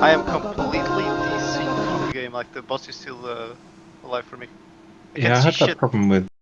I am completely DC from the game. Like the boss is still uh, alive for me. I Yeah, I had that problem with